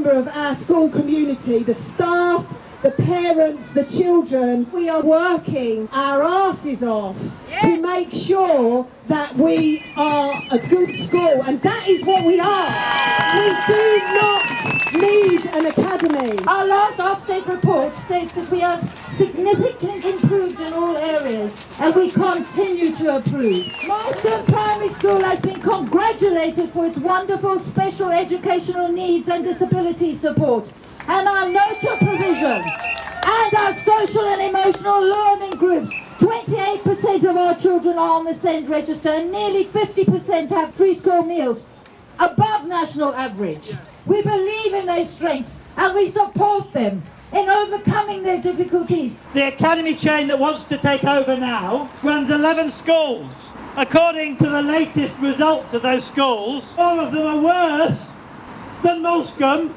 member of our school community, the staff, the parents, the children, we are working our asses off to make sure that we are a good school and that is what we are. We do not need an academy. Our last Ofsted report states that we are significantly improved in all areas and we continue to improve. Marston Primary School has been congratulated for its wonderful special educational needs and disability support and our nurture provision and our social and emotional learning groups. 28% of our children are on the SEND register and nearly 50% have free school meals, above national average. We believe in their strengths and we support them in overcoming their difficulties. The academy chain that wants to take over now runs 11 schools. According to the latest results of those schools, four of them are worse than Moulsecoomb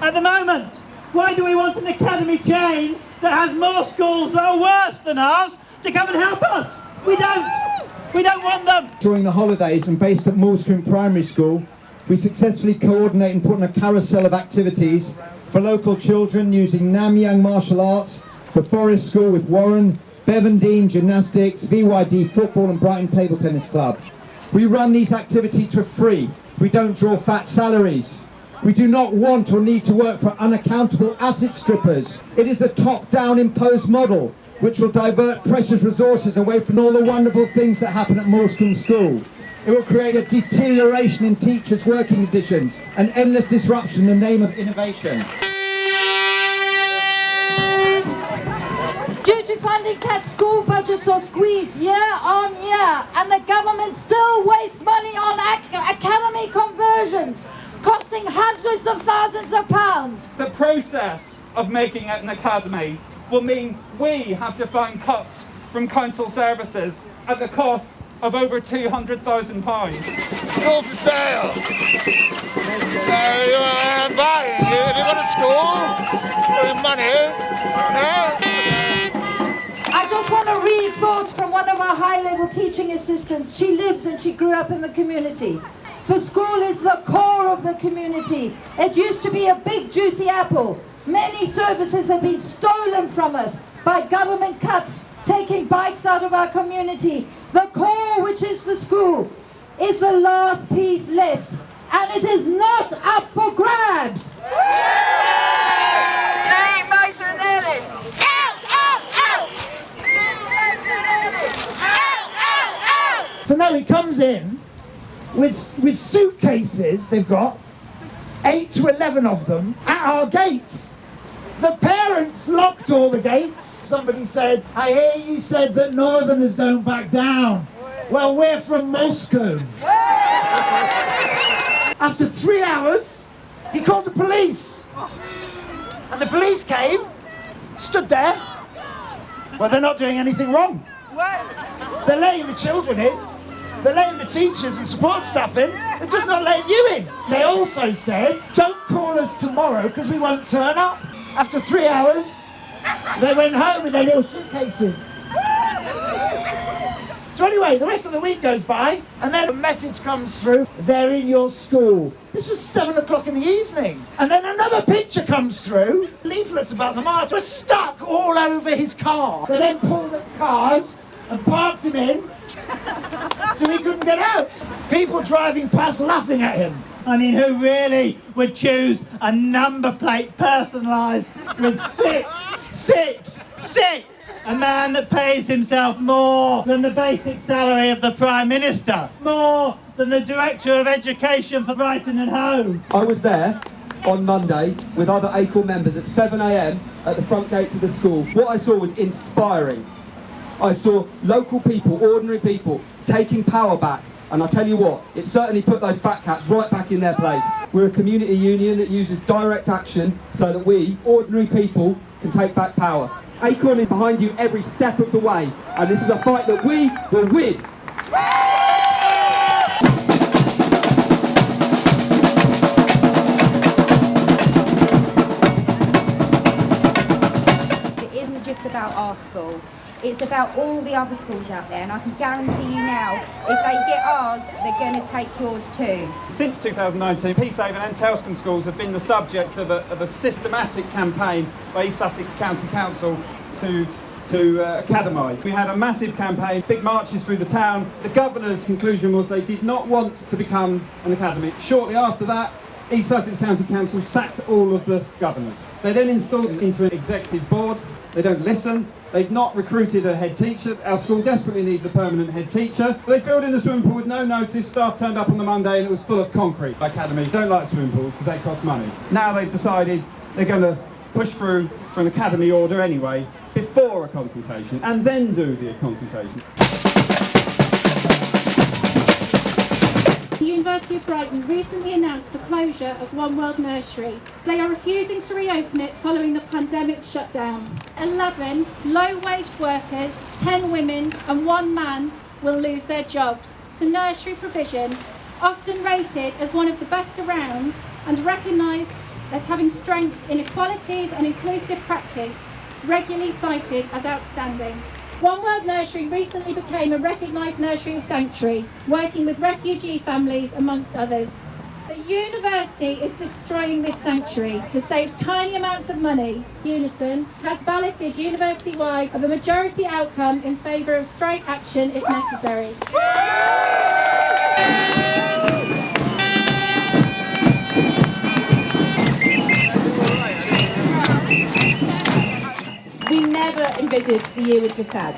at the moment. Why do we want an academy chain that has more schools that are worse than ours to come and help us? We don't. We don't want them. During the holidays and based at Moulsecoomb Primary School, we successfully coordinate and put on a carousel of activities for local children using Namyang Martial Arts, the Forest School with Warren, Bevendean Gymnastics, VYD Football and Brighton Table Tennis Club. We run these activities for free. We don't draw fat salaries. We do not want or need to work for unaccountable asset strippers. It is a top-down imposed model which will divert precious resources away from all the wonderful things that happen at Moulsecoomb School. It will create a deterioration in teachers' working conditions, an endless disruption in the name of innovation. Funding cuts, school budgets are squeezed year on year and the government still wastes money on ac academy conversions, costing hundreds of thousands of pounds. The process of making it an academy will mean we have to find cuts from council services at the cost of over £200,000. Uh, school for sale. No, I'm buying. Have you got a school? With money? No? Of our high-level teaching assistants. She lives and she grew up in the community. The school is the core of the community. It used to be a big juicy apple. Many services have been stolen from us by government cuts, taking bites out of our community. The core, which is the school, is the last piece left. And it is not up for grabs. So now he comes in with, with suitcases they've got, 8 to 11 of them, at our gates. The parents locked all the gates. Somebody said, I hear you said that Northerners don't back down. Well, we're from Moulsecoomb. After three hours, he called the police. And the police came, stood there. Well, they're not doing anything wrong. They're letting the children in. They're letting the teachers and support staff in. They're just not letting you in. They also said, don't call us tomorrow because we won't turn up. After three hours, they went home with their little suitcases. So anyway, the rest of the week goes by, and then a message comes through, they're in your school. This was seven o'clock in the evening. And then another picture comes through, leaflets about the march were stuck all over his car. They then pulled at cars and parked him in, so he couldn't get out. People driving past laughing at him. I mean, who really would choose a number plate personalised with six, six, six? A man that pays himself more than the basic salary of the Prime Minister, more than the Director of Education for Brighton and Hove. I was there on Monday with other ACORN members at 7am at the front gate of the school. What I saw was inspiring. I saw local people, ordinary people, taking power back. And I tell you what, it certainly put those fat cats right back in their place. We're a community union that uses direct action so that we, ordinary people, can take back power. ACORN is behind you every step of the way, and this is a fight that we will win. It isn't just about our school. It's about all the other schools out there, and I can guarantee you now, if they get ours, they're going to take yours too. Since 2019, Peacehaven and Telscombe schools have been the subject of a, of a systematic campaign by East Sussex County Council to to uh, academise. We had a massive campaign, big marches through the town. The governor's conclusion was they did not want to become an academy. Shortly after that, East Sussex County Council sacked all of the governors. They then installed into an executive board. They don't listen. They've not recruited a head teacher. Our school desperately needs a permanent head teacher. They filled in the swimming pool with no notice. Staff turned up on the Monday and it was full of concrete. Academies don't like swimming pools because they cost money. Now they've decided they're going to push through for an academy order anyway, before a consultation, and then do the consultation. University of Brighton recently announced the closure of One World Nursery. They are refusing to reopen it following the pandemic shutdown. 11 low-waged workers, 10 women and one man will lose their jobs. The nursery provision, often rated as one of the best around and recognised as having strengths in equalities and inclusive practice, regularly cited as outstanding. One World Nursery recently became a recognised nursery sanctuary, working with refugee families amongst others. The university is destroying this sanctuary to save tiny amounts of money. Unison has balloted university-wide of a majority outcome in favour of strike action if necessary. The year just had.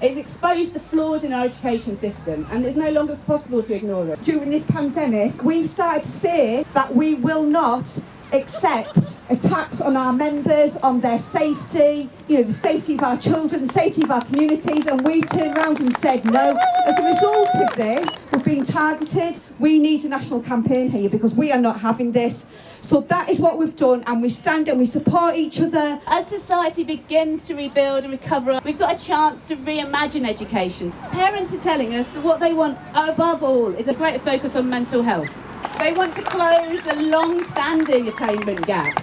It's exposed the flaws in our education system and it's no longer possible to ignore them. During this pandemic, we've started to see that we will not accept attacks on our members, on their safety, you know, the safety of our children, the safety of our communities, and we've turned around and said no. As a result of this, we've been targeted. We need a national campaign here because we are not having this. So that is what we've done, and we stand and we support each other. As society begins to rebuild and recover, we've got a chance to reimagine education. Parents are telling us that what they want above all is a greater focus on mental health. They want to close the long-standing attainment gap.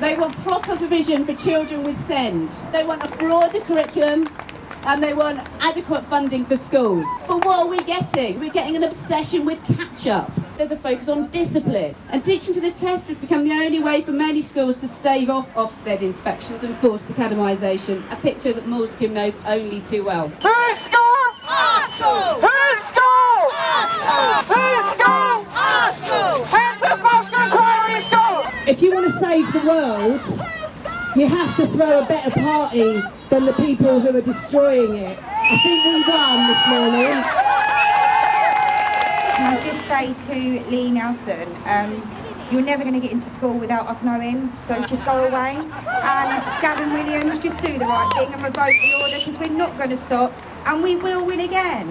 They want proper provision for children with SEND. They want a broader curriculum and they want adequate funding for schools. But what are we getting? We're getting an obsession with catch-up. There's a focus on discipline. And teaching to the test has become the only way for many schools to stave off Ofsted inspections and forced academisation, a picture that Moulsecoomb knows only too well. Who's school? Our school! Who's school? If you want to save the world, you have to throw a better party than the people who are destroying it. I think we won this morning. Can I just say to Lee Nelson, um, you're never going to get into school without us knowing, so just go away. And Gavin Williamson, just do the right thing and revoke the order because we're not going to stop and we will win again.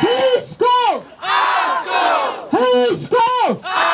Who's school? Our school! Who's school?